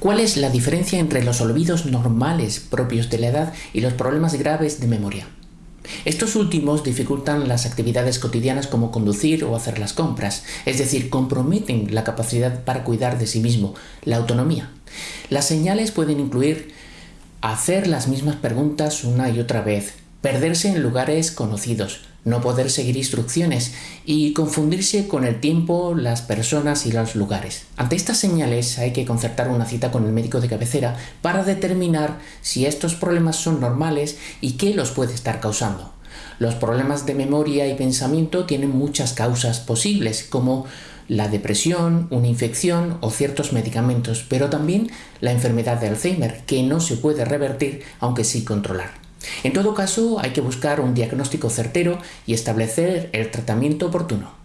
¿Cuál es la diferencia entre los olvidos normales propios de la edad y los problemas graves de memoria? Estos últimos dificultan las actividades cotidianas como conducir o hacer las compras, es decir, comprometen la capacidad para cuidar de sí mismo, la autonomía. Las señales pueden incluir hacer las mismas preguntas una y otra vez, perderse en lugares conocidos, no poder seguir instrucciones y confundirse con el tiempo, las personas y los lugares. Ante estas señales hay que concertar una cita con el médico de cabecera para determinar si estos problemas son normales y qué los puede estar causando. Los problemas de memoria y pensamiento tienen muchas causas posibles, como la depresión, una infección o ciertos medicamentos, pero también la enfermedad de Alzheimer, que no se puede revertir aunque sí controlar. En todo caso, hay que buscar un diagnóstico certero y establecer el tratamiento oportuno.